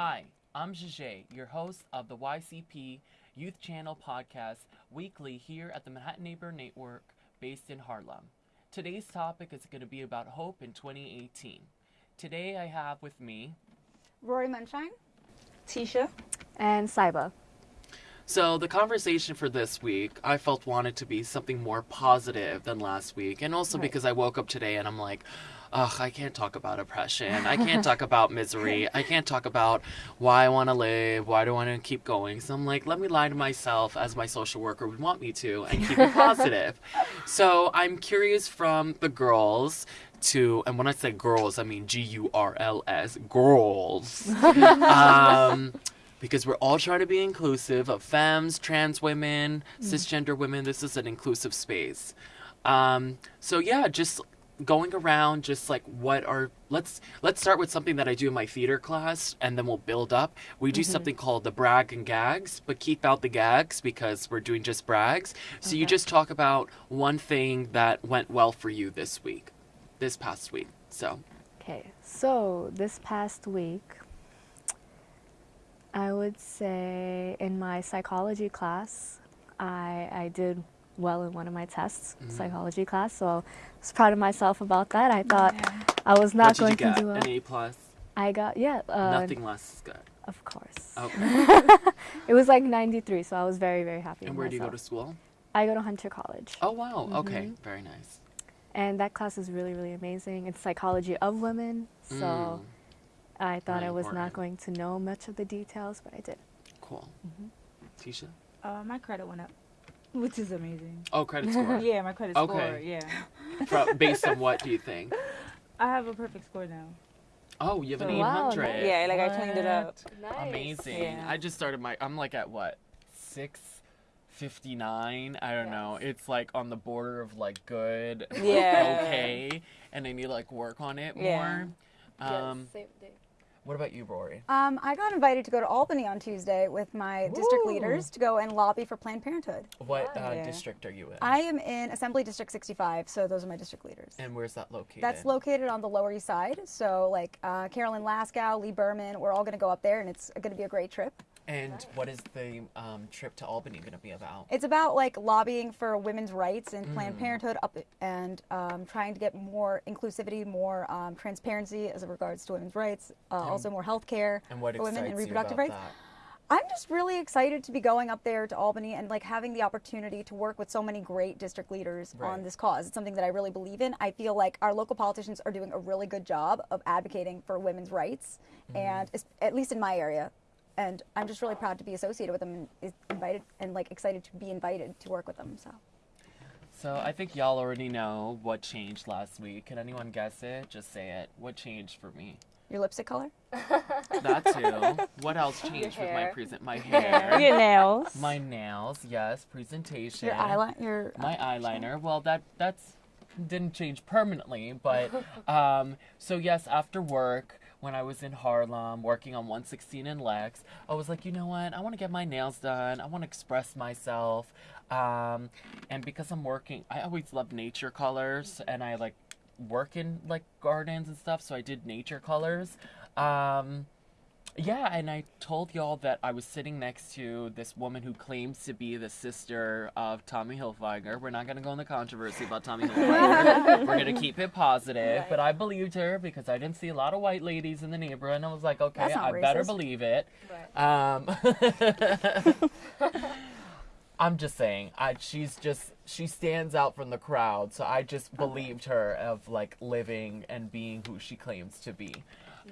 Hi, I'm Jajay, your host of the YCP Youth Channel podcast weekly here at the Manhattan Neighbor Network based in Harlem. Today's topic is going to be about hope in 2018. Today I have with me Rory Munshine. Tisha. and Saiba. So the conversation for this week, I felt wanted to be something more positive than last week, and also Right. because I woke up today and I'm like, ugh, I can't talk about oppression. I can't talk about misery. I can't talk about why I want to live. Why do I want to keep going? So I'm like, let me lie to myself as my social worker would want me to, and keep it positive. so I'm curious from the girls. To and when I say girls, I mean G U R L S, girls. um, because we're all trying to be inclusive of femmes, trans women, cisgender women. This is an inclusive space. Um, so yeah, just going around, just like what are let's let's start with something that I do in my theater class, and then we'll build up. We do mm-hmm. something called the brag and gags, but keep out the gags because we're doing just brags. So you just talk about one thing that went well for you this week, this past week. So Okay, so this past week, I would say in my psychology class, I, I did well in one of my tests, Mhm. psychology class. So I was proud of myself about that. I thought I was not what did going you get? to do well. An A plus. I got yeah, uh, Nothing less is good. of course. Okay. It was like 93, so I was very very happy. and with where do you go to school? I go to Hunter College. Oh wow. Okay. Mhm. Very nice. And that class is really, really amazing. It's psychology of women. So Mm, I thought Really I was important. not going to know much of the details, but I did. cool. Mhm. Tisha. Uh, my credit went up, which is amazing. Oh, credit score. Yeah, my credit Okay. score. Yeah, Fro- based on what do you think? I have a perfect score now. Oh, you have an Wow, 800. nice. Yeah, like I cleaned it up. Amazing. Yeah. I just started my. I'm like at what six. 59 i don't know it's like on the border of like good Yeah. okay and i need to like work on it Yeah. more um what about you rory Um, I got invited to go to Albany on Tuesday with my district leaders to go and lobby for Planned Parenthood. what uh, Yeah. district are you in I am in Assembly District 65, so those are my district leaders. and where's that located That's located on the Lower East Side. So, like uh, Carolyn Laskow, Lee Berman, we're all going to go up there, and it's going to be a great trip. And what is the um, trip to albany going to be about It's about like lobbying for women's rights and Planned Mm. Parenthood up and um, trying to get more inclusivity, more um, transparency as it regards to women's rights, uh, also more health care for women and reproductive rights. that? I'm just really excited to be going up there to Albany and like having the opportunity to work with so many great district leaders Right. on this cause. It's something that I really believe in. I feel like our local politicians are doing a really good job of advocating for women's rights, Mm-hmm. and at least in my area. And I'm just really proud to be associated with them and is invited and like excited to be invited to work with them. So So I think y'all already know what changed last week. Can anyone guess it? Just say it. What changed for me? your lipstick color? That too. what else changed with my present? My hair. Your nails. My nails. Yes. Presentation. Your eyeliner? Your My eyeliner. Well, that that's didn't change permanently, but um. So yes, after work. When I was in Harlem working on 116 and Lex, I was like, you know what? I want to get my nails done. I want to express myself. Um, and because I'm working, I always love nature colors, and I like work in like gardens and stuff, so I did nature colors. Um, yeah, and I told y'all that I was sitting next to this woman who claims to be the sister of Tommy Hilfiger. We're not going to go in the controversy about Tommy Hilfiger. We're going to keep it positive. But I believed her because I didn't see a lot of white ladies in the neighborhood. And I was like, okay, That's not I better believe it. Um, I'm just saying, I, she's just she stands out from the crowd, so I just believed her of like living and being who she claims to be.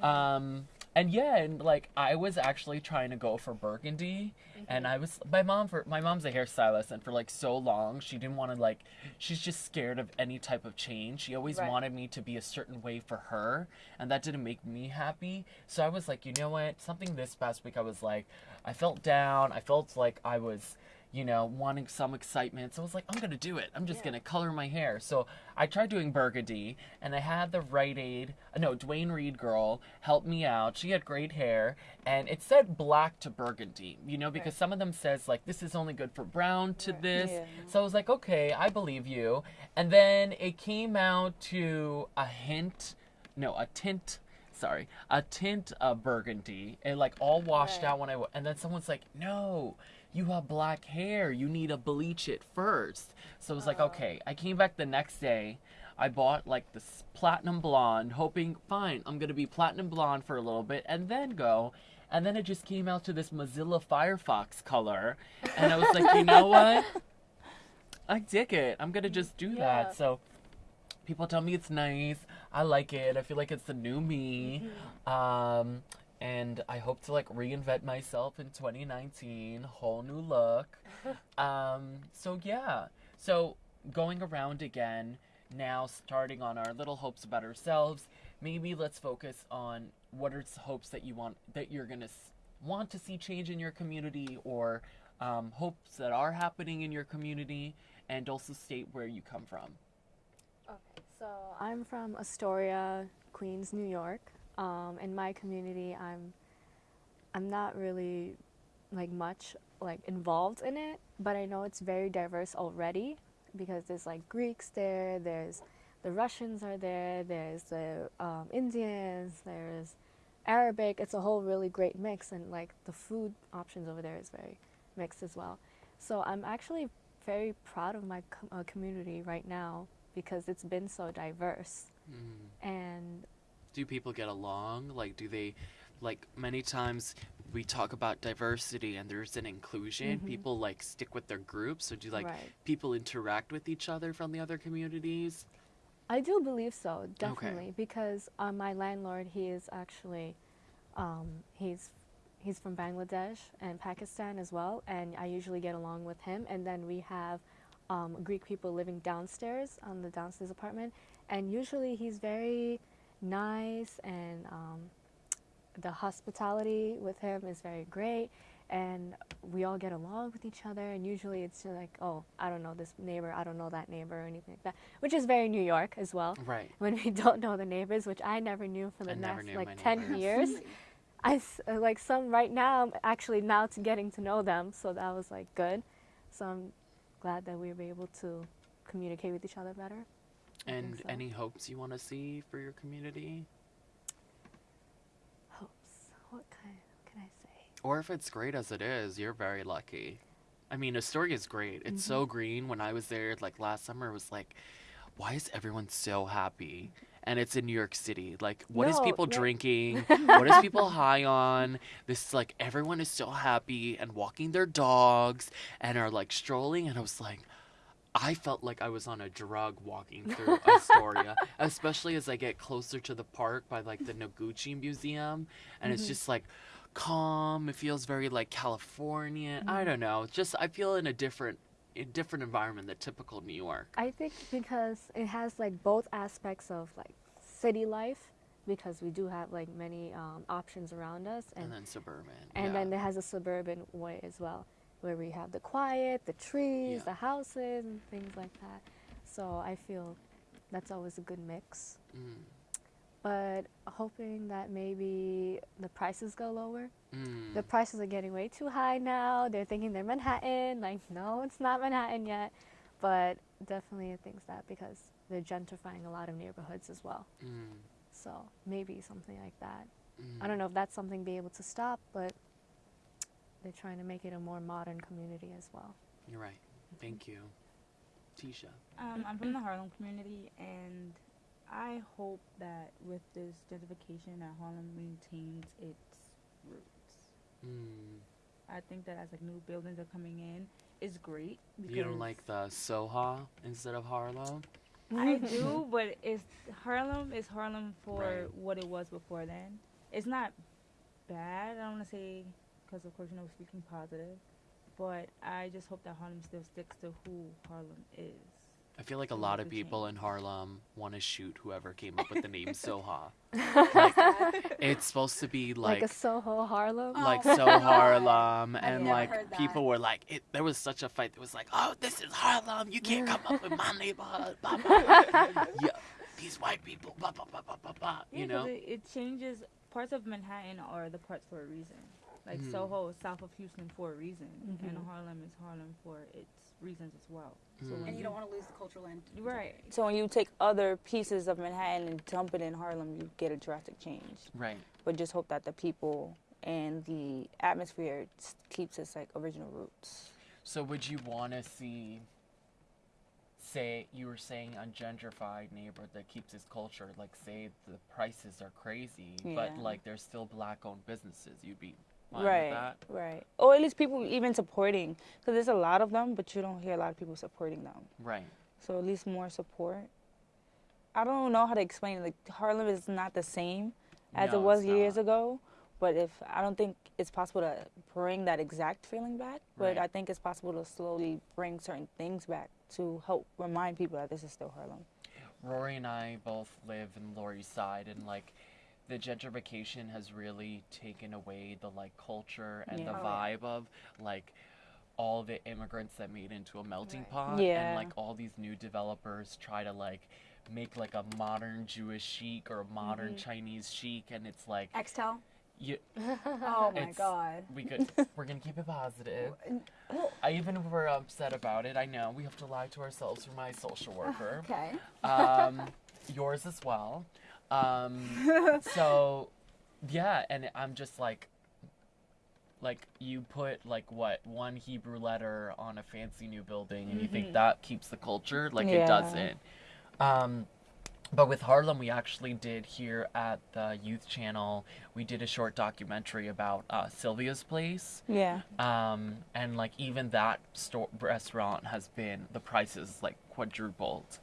Um, and yeah, and like I was actually trying to go for burgundy, and mm-hmm. I was my mom for my mom's a hairstylist, and for like so long she didn't want to like she's just scared of any type of change. She always Right. wanted me to be a certain way for her, and that didn't make me happy. So I was like, you know what? Something this past week I was like, I felt down. I felt like I was you know, wanting some excitement. So I was like, I'm gonna do it. I'm just gonna color my hair. So I tried doing burgundy, and I had the Rite Aid, uh, no, Duane Reade girl help me out. She had great hair, and it said black to burgundy, you know, because some of them says like this is only good for brown to this. Yeah. So I was like, okay, I believe you. And then it came out to a hint, no, a tint sorry, a tint of burgundy. and like all washed Right. out when I w- and then someone's like, "No, you have black hair. You need to bleach it first. So I was like, "Okay." I came back the next day. I bought like this platinum blonde, hoping, fine, I'm gonna be platinum blonde for a little bit and then go. And then it just came out to this Mozilla Firefox color, and I was like, you know what? I dig it. I'm gonna just do Yeah. that. So people tell me it's nice. I like it. I feel like it's the new me. Um, and I hope to like reinvent myself in 2019, whole new look. um, so yeah. So going around again now, starting on our little hopes about ourselves. Maybe let's focus on what are hopes that you want that you're gonna s- want to see change in your community, or um, hopes that are happening in your community, and also state where you come from. Okay, so I'm from Astoria, Queens, New York. Um, in my community, I'm I'm not really like much like involved in it, but I know it's very diverse already because there's like Greeks there, there's the Russians are there, there's the um, Indians, there's Arabic. It's a whole really great mix, and like the food options over there is very mixed as well. So I'm actually very proud of my com- uh, community right now because it's been so diverse Mm. and do people get along? Like do they like many times we talk about diversity and there's an inclusion. Mhm. people like stick with their groups so do like right. people interact with each other from the other communities? I do believe so definitely because uh, my landlord he is actually um, he's he's from bangladesh and pakistan as well and i usually get along with him and then we have um, greek people living downstairs on the downstairs apartment and usually he's very nice and um, the hospitality with him is very great and we all get along with each other and usually it's just like oh i don't know this neighbor i don't know that neighbor or anything like that which is very new york as well. Right. When we don't know the neighbors which i never knew for the I next like 10 neighbors. years. I like some right now i'm actually now to getting to know them so that was like good. So i'm glad that we were able to communicate with each other better and so. any hopes you want to see for your community? Hopes? What kind can i say? Or if it's great as it is you're very lucky. I mean astoria is great. It's so Mm-hmm. green. When i was there like last summer it was like why is everyone so happy? And it's in new york city. Like what is No, people no. drinking? What is people high on? This like everyone is so happy and walking their dogs and are like strolling. And i was like I felt like I was on a drug walking through Astoria, especially as I get closer to the park by like the Noguchi Museum, and it's Mhm. just like calm. It feels very like Californian. I Mhm. don't know. Just I feel in a different, a different environment than typical New York. I think because it has like both aspects of like city life, because we do have like many um, options around us, And, and then suburban. and yeah. then it has a suburban way as well, where we have the quiet, the trees, Yeah. the houses, and things like that. So I feel that's always a good mix. Mm, But hoping that maybe the prices go lower. mm. The prices are getting way too high now. They're thinking they're Manhattan. Like, no, it's not Manhattan yet. But definitely it thinks that because they're gentrifying a lot of neighborhoods as well. Mm, So maybe something like that. mm. I don't know if that's something be able to stop, but they're trying to make it a more modern community as well. You're right. Thank you, Tisha. Um, I'm from the Harlem community, and I hope that with this gentrification, that Harlem maintains its roots. Mm. I think that as like new buildings are coming in, it's great. You don't like the Soha instead of Harlem? I do, but it's Harlem is Harlem for Right. what it was before then. It's not bad. I don't want to say because of course you know we're speaking positive, but I just hope that Harlem still sticks to who Harlem is. I feel like a lot of people in. Harlem want to shoot whoever came up with the name Soha. Like, it's supposed to be Like, like a Soho Harlem. like Oh, so Harlem, I've and like people were like, it, there was such a fight. It was like, oh, this is Harlem. You can't come up with my neighborhood. Blah, blah, blah. yeah, these white people. Blah, blah, blah, blah, blah, blah. Yeah, You 'cause know? it, it changes parts of Manhattan are the parts for a reason. Like Mhm. Soho is south of Houston for a reason, and Mhm. Harlem is Harlem for its reasons as well. Mm. when And you you- don't want to lose the cultural land. right. So when you take other pieces of Manhattan and dump it in Harlem, you get a drastic change. Right. But just hope that the people and the atmosphere keeps its like original roots. So would you want to see, say, you were saying a gentrified neighborhood that keeps its culture, like say the prices are crazy, but like there's still black-owned businesses, you'd be fine right, right. Or at least people even supporting, because there's a lot of them, but you don't hear a lot of people supporting them. Right. So at least more support. I don't know how to explain it. Like Harlem is not the same as No, it was years not. ago. But if I don't think it's possible to bring that exact feeling back, but Right. I think it's possible to slowly bring certain things back to help remind people that this is still Harlem. Rory and I both live in Lower East Side, and like the gentrification has really taken away the like culture and the Yeah. Oh, yeah. vibe of like all the immigrants that made into a melting Right. pot, Yeah. and like all these new developers try to like make like a modern Jewish chic or a modern Mm-hmm. Chinese chic, and it's like Extel. you, Oh my god. we could we're gonna keep it positive. I even if we're upset about it. I know we have to lie to ourselves for my social worker. okay. um, yours as well. Um, so, yeah, and I'm just like, like you put like what one Hebrew letter on a fancy new building, and you think that keeps the culture, like it doesn't. Um, but with Harlem, we actually did here at the Youth Channel. We did a short documentary about uh, Sylvia's Place. Yeah. Um, and like even that store restaurant has been the prices like quadrupled,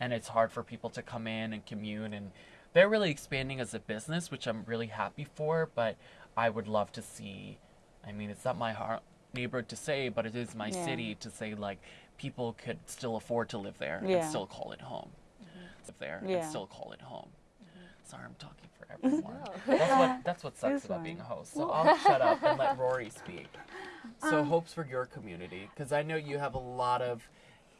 and it's hard for people to come in and commute. And they're really expanding as a business, which I'm really happy for. But I would love to see. I mean, it's not my har neighborhood to say, but it is my Yeah. city to say like people could still afford to live there Yeah. and still call it home. Live there and still call it home. Sorry, I'm talking for everyone. No. That's what that's what sucks about being a host. So I'll shut up and let Rory speak. So hopes for your community, because I know you have a lot of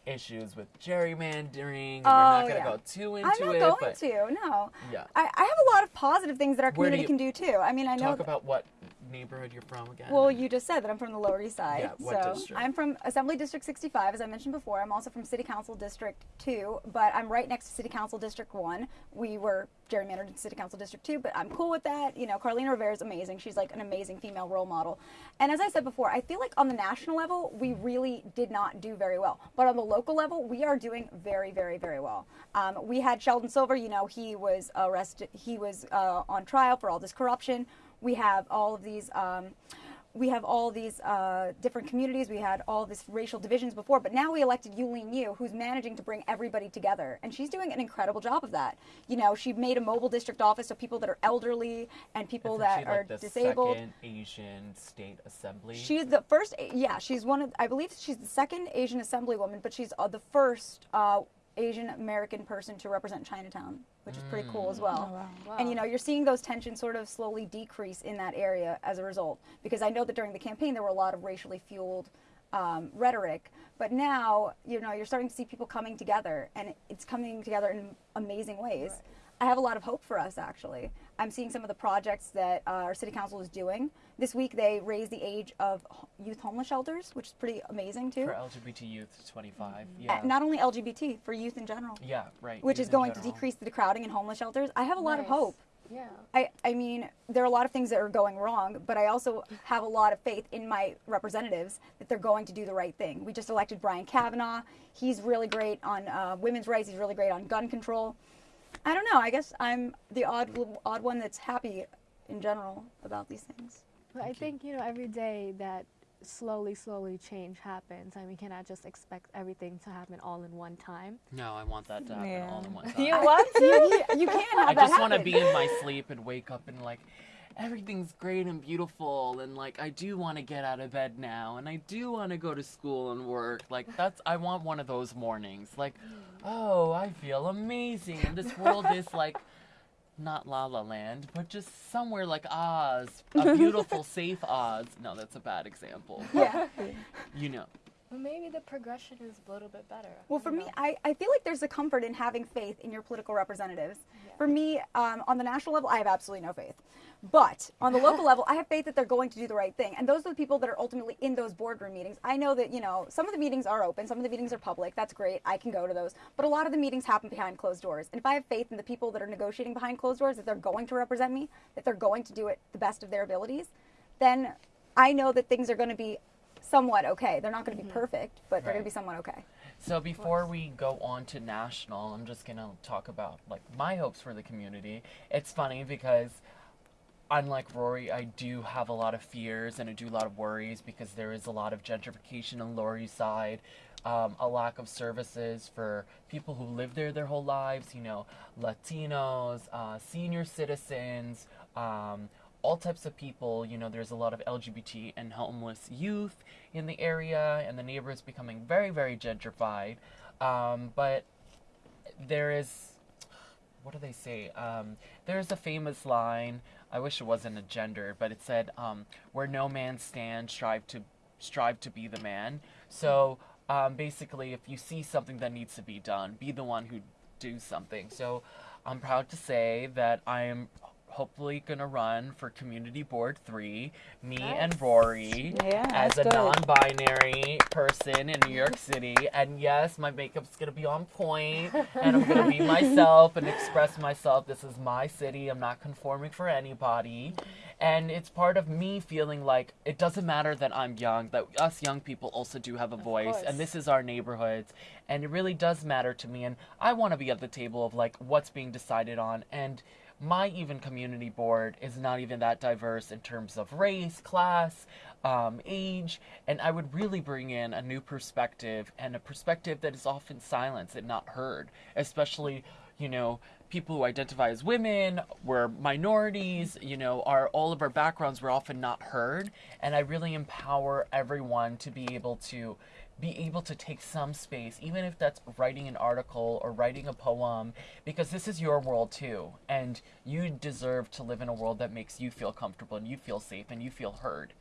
issues with gerrymandering. And we're oh, not Oh, gonna yeah. go too into it. I'm not it, going but to. No. yeah. I, I have a lot of positive things that our community can do too. I mean, I know. Talk about what neighborhood you're from again. Well, you just said that I'm from the Lower East Side. Yeah, what so district? I'm from Assembly District 65, as I mentioned before. I'm also from City Council District 2, but I'm right next to City Council District 1. We were gerrymandered in City Council District 2, but I'm cool with that. You know, Carlina Rivera is amazing. She's like an amazing female role model. And as I said before, I feel like on the national level, we really did not do very well. But on the local level, we are doing very, very, very well. Um, we had Sheldon Silver, you know, he was arrested, he was uh, on trial for all this corruption. We have all of these. Um, we have all these uh, different communities. We had all this racial divisions before, but now we elected Yuh-Line Niou, who's managing to bring everybody together, and she's doing an incredible job of that. You know, she made a mobile district office so people that are elderly and people that she, are like, the disabled. Second Asian state assembly. She's the first, yeah, she's one of, I believe she's the second Asian assemblywoman, but she's uh, the first uh, Asian American person to represent Chinatown, which is pretty cool as well. Oh, wow. Wow. And you know, you're seeing those tensions sort of slowly decrease in that area as a result. Because I know that during the campaign there were a lot of racially fueled um, rhetoric, but now you know you're starting to see people coming together, and it's coming together in amazing ways. I have a lot of hope for us actually. I'm seeing some of the projects that uh, our city council is doing. This week they raised the age of youth homeless shelters, which is pretty amazing too. for LGBT youth to 25. Uh, Yeah. Not only LGBT for youth in general, yeah. Right. which youth is in going to decrease the crowding in homeless shelters. I have a lot of hope. Yeah. I, I mean, there are a lot of things that are going wrong, but I also have a lot of faith in my representatives that they're going to do the right thing. We just elected Brian Kavanagh. He's really great on uh, women's rights. He's really great on gun control. I don't know. I guess I'm the odd odd one that's happy in general about these things. But I Thank you. think, you know, every day that slowly, slowly change happens, and we cannot just expect everything to happen all in one time. No, I want that to happen Yeah. all in one time. You want to? you, you can't have I that just want to be in my sleep and wake up and like everything's great and beautiful and like I do want to get out of bed now and I do want to go to school and work. Like that's I want one of those mornings. Like, oh, I feel amazing and this world is like not La La Land, but just somewhere like Oz, a beautiful, safe Oz. No, that's a bad example. Yeah. You know, But maybe the progression is a little bit better. Well, for don't me. I, I feel like there's a comfort in having faith in your political representatives. Yeah. For me, um, on the national level, I have absolutely no faith. But on the local level, I have faith that they're going to do the right thing. And those are the people that are ultimately in those boardroom meetings. I know that, you know, some of the meetings are open, some of the meetings are public. That's great. I can go to those. But a lot of the meetings happen behind closed doors. And if I have faith in the people that are negotiating behind closed doors, that they're going to represent me, that they're going to do it the best of their abilities, then I know that things are going to be somewhat okay. They're not going to be perfect, but they're going to be somewhat okay. So before we go on to national, I'm just gonna talk about like my hopes for the community. It's funny because unlike Rory, I do have a lot of fears and I do a lot of worries because there is a lot of gentrification on Lower East Side, um, a lack of services for people who live there their whole lives. You know, Latinos, uh, senior citizens. Um, all types of people, you know, there's a lot of LGBT and homeless youth in the area, and the neighborhood's becoming very, very gentrified. Um, but there is, what do they say? Um, there's a famous line. I wish it wasn't a gender, but it said, um, "Where no man stands, strive to strive to be the man." So um, basically, if you see something that needs to be done, be the one who do something. So I'm proud to say that I am hopefully gonna run for community board three. Me and Rory Yeah, as a non-binary person in New York City. And yes, my makeup's gonna be on point, and I'm gonna be myself and express myself. This is my city. I'm not conforming for anybody. And it's part of me feeling like it doesn't matter that I'm young, that us young people also do have a voice, course. and this is our neighborhoods, and it really does matter to me. And I want to be at the table of like what's being decided on, and my even community board is not even that diverse in terms of race, class, um, age, and I would really bring in a new perspective and a perspective that is often silenced and not heard, especially, you know, people who identify as women, we're minorities, you know, our all of our backgrounds were often not heard, and I really empower everyone to be able to be able to take some space, even if that's writing an article or writing a poem, because this is your world too. And you deserve to live in a world that makes you feel comfortable and you feel safe and you feel heard.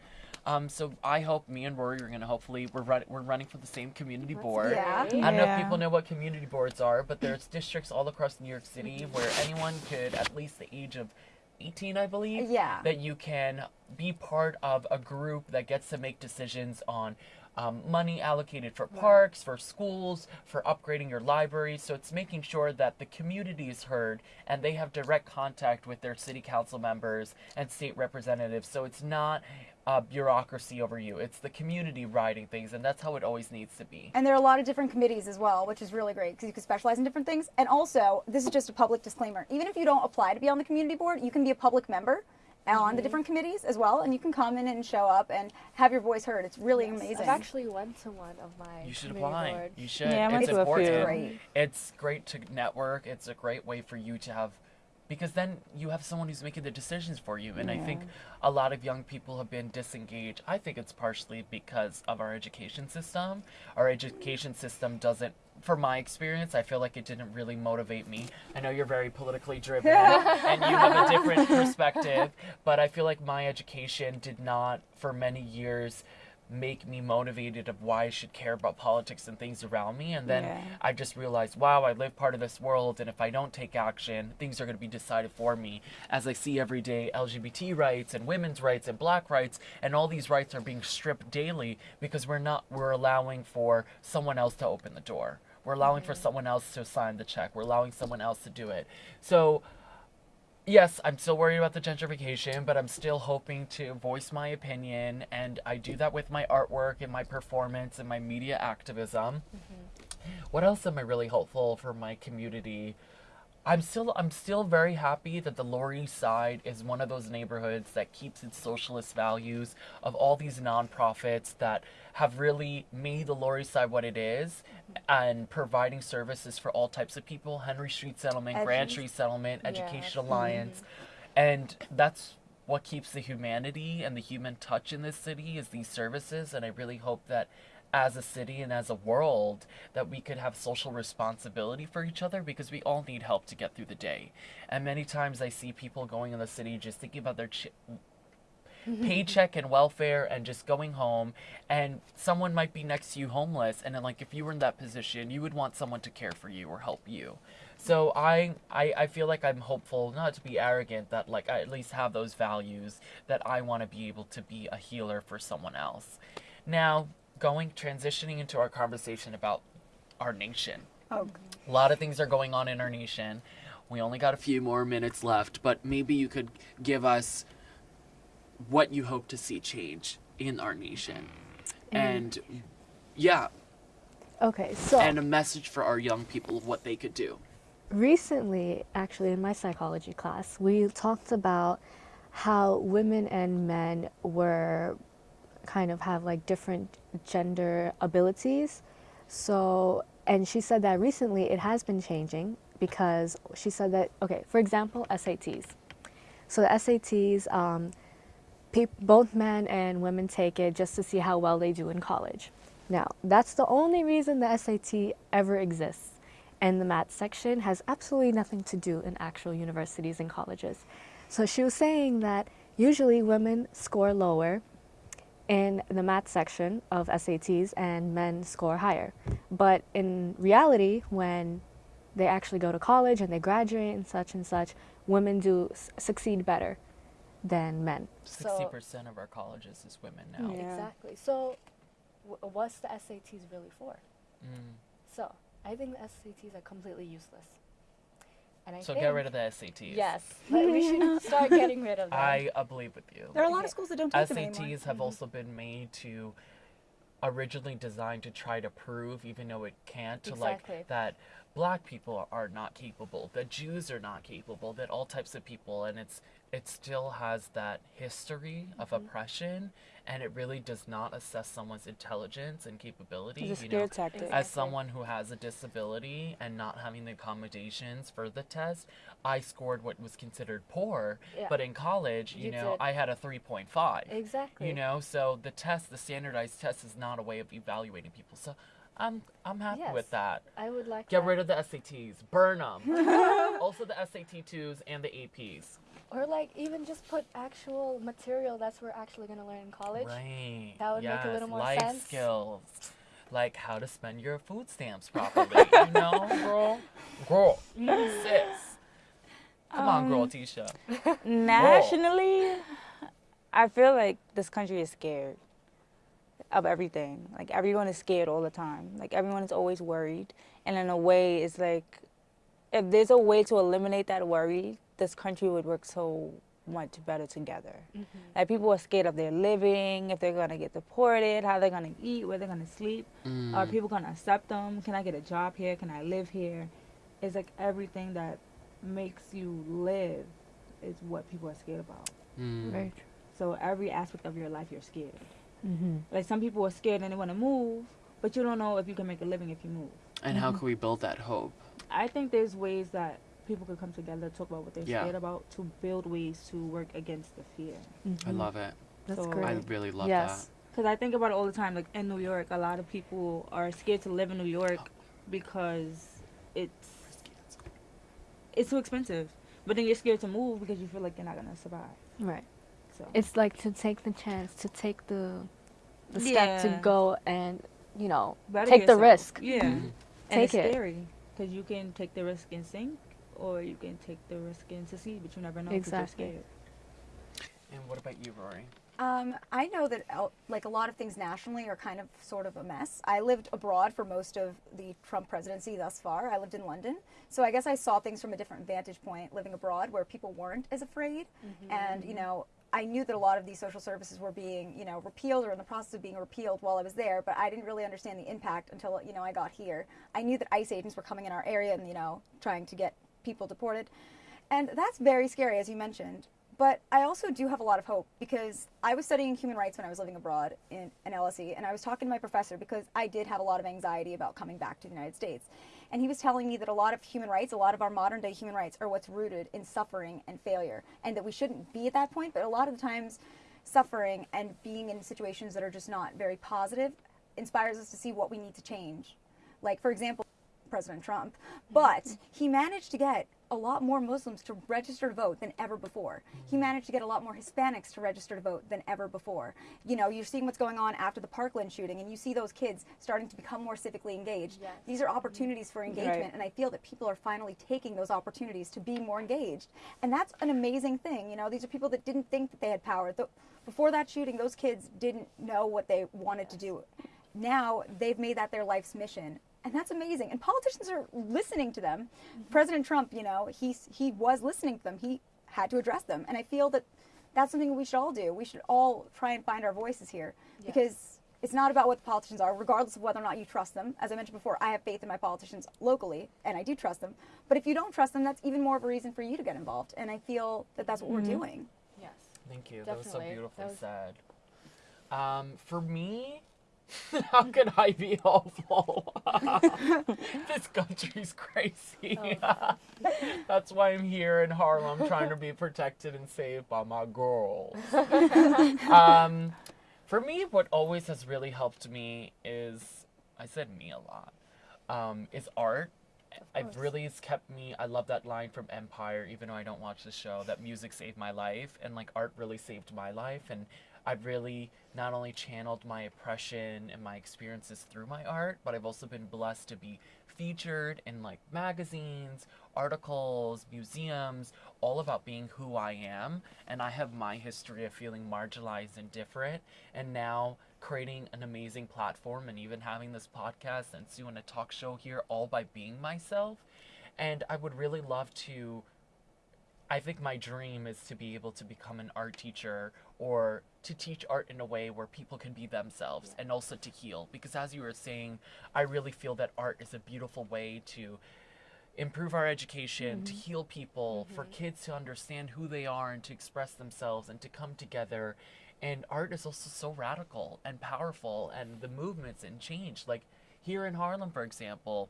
Um, so I hope me and Rory are gonna hopefully we're run- we're running for the same community board. Yeah. I don't know if people know what community boards are, but there's districts all across New York City where anyone could, at least the age of 18, I believe, Yeah. that you can be part of a group that gets to make decisions on um, money allocated for parks, for schools, for upgrading your library. So it's making sure that the community is heard and they have direct contact with their city council members and state representatives. So it's not uh, bureaucracy over you. It's the community writing things, and that's how it always needs to be. And there are a lot of different committees as well, which is really great because you can specialize in different things. And also, this is just a public disclaimer. Even if you don't apply to be on the community board, you can be a public member on the mm-hmm. different committees as well, and you can come in and show up and have your voice heard. It's really amazing. I've actually went to one of my You should community apply. boards. You should. Yeah, I went it's to a few. Great. It's great to network. It's a great way for you to have because then you have someone who's making the decisions for you. And I think a lot of young people have been disengaged. I think it's partially because of our education system. Our education system doesn't for my experience, I feel like it didn't really motivate me. I know you're very politically driven and you have a different perspective, but I feel like my education did not, for many years, make me motivated of why I should care about politics and things around me. And then Yeah. I just realized, wow, I live part of this world, and if I don't take action, things are going to be decided for me. As I see every day, LGBT rights and women's rights and black rights, and all these rights are being stripped daily because we're not, we're allowing for someone else to open the door. We're allowing for someone else to sign the check. We're allowing someone else to do it. So, yes, I'm still worried about the gentrification, but I'm still hoping to voice my opinion, and I do that with my artwork and my performance and my media activism. Mm-hmm. What else am I really hopeful for my community? I'm still I'm still very happy that the Lower East Side is one of those neighborhoods that keeps its socialist values of all these nonprofits that have really made the Lower East Side what it is and providing services for all types of people. Henry Street Settlement, Grand Street Settlement, Yeah. Education Alliance. And that's what keeps the humanity and the human touch in this city is these services and I really hope that as a city and as a world that we could have social responsibility for each other because we all need help to get through the day. And many times I see people going in the city just thinking about their paycheck and welfare and just going home and someone might be next to you homeless and then like if you were in that position you would want someone to care for you or help you so I, I i feel like i'm hopeful not to be arrogant that like i at least have those values that i want to be able to be a healer for someone else now going transitioning into our conversation about our nation Oh, a lot of things are going on in our nation. We only got a few more minutes left, but maybe you could give us what you hope to see change in our nation. Mm. And yeah, Okay, so and a message for our young people of what they could do. recently, actually, in my psychology class, we talked about how women and men were kind of have like different gender abilities. So, and she said that recently it has been changing because she said that, okay, for example, SATs. So the SATs, um, both men and women take it just to see how well they do in college. Now, that's the only reason the SAT ever exists. And the math section has absolutely nothing to do in actual universities and colleges. So she was saying that usually women score lower in the math section of SATs and men score higher. But in reality, when they actually go to college and they graduate and such and such, women do s- succeed better than men. Sixty percent of our colleges is women now. Yeah. Exactly. So, w- what's the SATs really for? Mm. So, I think the SATs are completely useless. And I So think, get rid of the SATs. Yes, but we should start getting rid of them. I uh, believe with you. there are a lot Okay. of schools that don't take them SATs anymore. have also been made to originally designed to try to prove, even though it can't, to Exactly. like that black people are not capable, that Jews are not capable, that all types of people, and it's it still has that history of Mm-hmm. oppression, and it really does not assess someone's intelligence and capability. You know, tactic. As someone who has a disability and not having the accommodations for the test, I scored what was considered poor. Yeah. But in college, you, You know, did. I had a 3.5. exactly. You know, so the test, the standardized test, is not a way of evaluating people. So I'm I'm happy with Yes. that. I would like Get that. rid of the SATs, burn them. also the SAT twos and the APs. Or like even just put actual material that's we're actually gonna learn in college. Right. That would make a little more Life sense. skills, like how to spend your food stamps properly. you know, girl, girl, sis. Come on, girl, Um, Tisha. Nationally, I feel like this country is scared of everything. Like everyone is scared all the time. Like everyone is always worried. And in a way, it's like if there's a way to eliminate that worry, this country would work so much better together. Like people are scared of their living, if they're gonna get deported, how they're gonna eat, where they're gonna sleep. Are Mm. people gonna accept them? Can I get a job here? Can I live here? It's like everything that makes you live is what people are scared about. Mm. Very true. So every aspect of your life, you're scared. Mm-hmm. Like some people are scared and they want to move, but you don't know if you can make a living if you move. And how can we build that hope? I think there's ways that people could come together, talk about what they're Yeah. scared about, to build ways to work against the fear. I love it. Mm-hmm. That's So- great. I really love yes. Because I think about it all the time. Like in New York, a lot of people are scared to live in New York because it's it's too expensive. But then you're scared to move because you feel like you're not gonna survive. Right. So It's like to take the chance, to take the the step to go and you know Better take the risk. Yeah. that. And Take it's it. scary because you can take the risk and sink, or you can take the risk and succeed, but you never know because Exactly. you're scared. And what about you, Rory? Um, I know that uh, like a lot of things nationally are kind of sort of a mess. I lived abroad for most of the Trump presidency thus far. I lived in London, so I guess I saw things from a different vantage point living abroad, where people weren't as afraid, and you know. I knew that a lot of these social services were being, you know, repealed or in the process of being repealed while I was there, but I didn't really understand the impact until, you know, I got here. I knew that ICE agents were coming in our area and, you know, trying to get people deported. And that's very scary, as you mentioned. But I also do have a lot of hope because I was studying human rights when I was living abroad in an LSE, and I was talking to my professor because I did have a lot of anxiety about coming back to the United States. And he was telling me that a lot of human rights, a lot of our modern day human rights, are what's rooted in suffering and failure, and that we shouldn't be at that point. But a lot of the times, suffering and being in situations that are just not very positive inspires us to see what we need to change. Like, for example, President Trump, but he managed to get a lot more Muslims to register to vote than ever before. He managed to get a lot more Hispanics to register to vote than ever before. You know, you're seeing what's going on after the Parkland shooting, and you see those kids starting to become more civically engaged. Yes. These are opportunities for engagement, Right. and I feel that people are finally taking those opportunities to be more engaged. And that's an amazing thing. You know, these are people that didn't think that they had power. Before that shooting, those kids didn't know what they wanted to do. Now they've made that their life's mission. And that's amazing. And politicians are listening to them. President Trump, you know, he's, he was listening to them. He had to address them. And I feel that that's something we should all do. We should all try and find our voices here because it's not about what the politicians are, regardless of whether or not you trust them. As I mentioned before, I have faith in my politicians locally, and I do trust them. But if you don't trust them, that's even more of a reason for you to get involved. And I feel that that's what we're doing. Yes. Thank you. That was so Definitely. beautifully That was- said. Um, for me, how can I be hopeful? this country's crazy. That's why I'm here in Harlem trying to be protected and saved by my girls. um, for me, what always has really helped me is I said me a lot. Um, is art. I've really has kept me. I love that line from Empire, even though I don't watch the show. That music saved my life, and like art really saved my life. And I've really not only channeled my oppression and my experiences through my art, but I've also been blessed to be featured in like magazines, articles, museums, all about being who I am. And I have my history of feeling marginalized and different. And now creating an amazing platform and even having this podcast and doing a talk show here all by being myself. And I would really love to I think my dream is to be able to become an art teacher or to teach art in a way where people can be themselves and also to heal. Because as you were saying, I really feel that art is a beautiful way to improve our education, to mm-hmm. heal people, for mm-hmm. kids to understand who they are and to express themselves and to come together. And art is also so radical and powerful and the movements and change. Like here in Harlem, for example,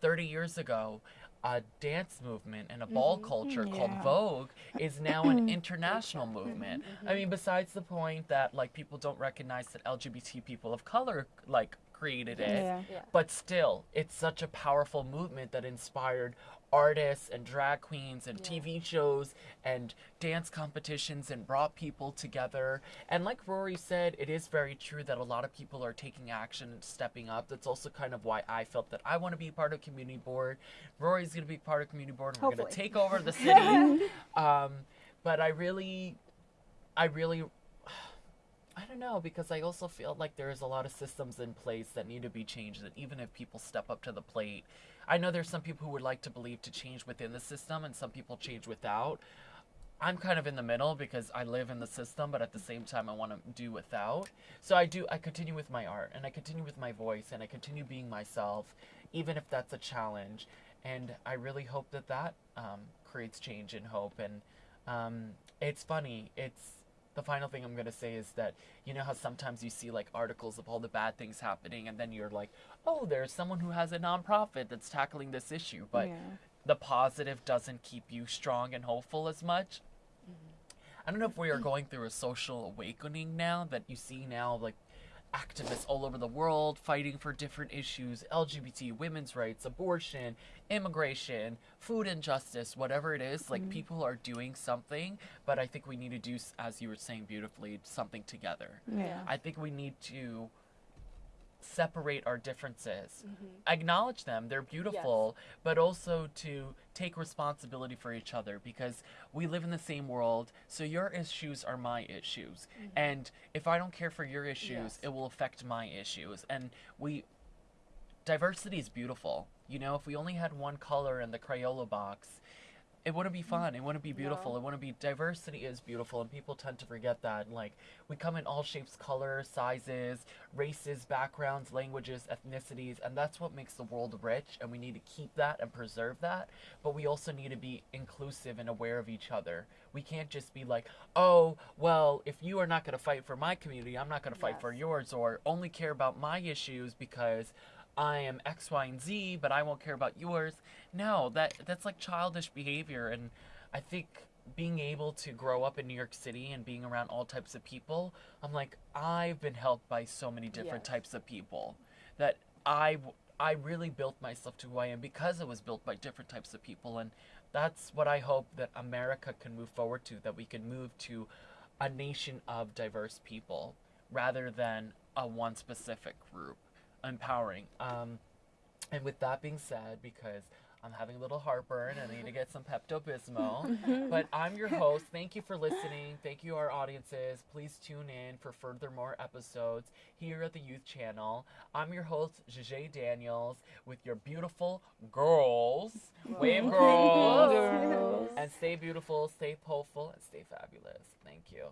30 years ago, a dance movement and a ball mm-hmm. culture called Vogue is now an international movement. I mm-hmm. mean, besides the point that like people don't recognize that LGBT people of color like created it, Yeah. Yeah. but still, it's such a powerful movement that inspired artists and drag queens and TV shows and dance competitions and brought people together. And like Rory said, it is very true that a lot of people are taking action and stepping up. That's also kind of why I felt that I want to be part of community board. Rory's going to be part of community board. And we're going to take over the city. um, but I really, I really I don't know because I also feel like there's a lot of systems in place that need to be changed. That even if people step up to the plate, I know there's some people who would like to believe to change within the system, and some people change without. I'm kind of in the middle because I live in the system, but at the same time I want to do without. So I do. I continue with my art, and I continue with my voice, and I continue being myself, even if that's a challenge. And I really hope that that um, creates change and hope. And um, it's funny. It's the final thing I'm gonna say is that you know how sometimes you see like articles of all the bad things happening, and then you're like, oh, there's someone who has a nonprofit that's tackling this issue, but Yeah. the positive doesn't keep you strong and hopeful as much. Mm-hmm. I don't know if we are mm. going through a social awakening now that you see now like activists all over the world fighting for different issues LGBT, women's rights, abortion, immigration, food injustice, whatever it is. Like mm-hmm. people are doing something, but I think we need to do, as you were saying beautifully, something together. Yeah. I think we need to separate our differences, mm-hmm. acknowledge them, they're beautiful, but also to take responsibility for each other because we live in the same world. So your issues are my issues. Mm-hmm. And if I don't care for your issues, Yes. it will affect my issues. And we, diversity is beautiful. You know, if we only had one color in the Crayola box, it wouldn't be fun. It wouldn't be beautiful. No. It wouldn't be diversity is beautiful, and people tend to forget that. Like we come in all shapes, colors, sizes, races, backgrounds, languages, ethnicities, and that's what makes the world rich. And we need to keep that and preserve that. But we also need to be inclusive and aware of each other. We can't just be like, oh, well, if you are not going to fight for my community, I'm not going to fight for yours, or only care about my issues because I am X, Y, and Z, but I won't care about yours. No, that that's like childish behavior, and I think being able to grow up in New York City and being around all types of people, I'm like I've been helped by so many different Yes. types of people that I I really built myself to who I am because it was built by different types of people. And that's what I hope that America can move forward to, that we can move to a nation of diverse people rather than a one specific group. Empowering. Um, and with that being said, because I'm having a little heartburn and I need to get some Pepto Bismol. but I'm your host. Thank you for listening. Thank you, our audiences. Please tune in for further more episodes here at the Youth Channel. I'm your host, Jajay Daniels, with your beautiful girls. Wave girls. Girls. And stay beautiful, stay hopeful, and stay fabulous. Thank you.